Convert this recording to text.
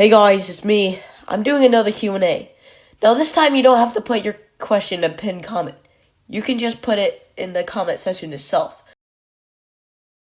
Hey guys, it's me. I'm doing another Q&A. Now this time you don't have to put your question in a pinned comment. You can just put it in the comment section itself.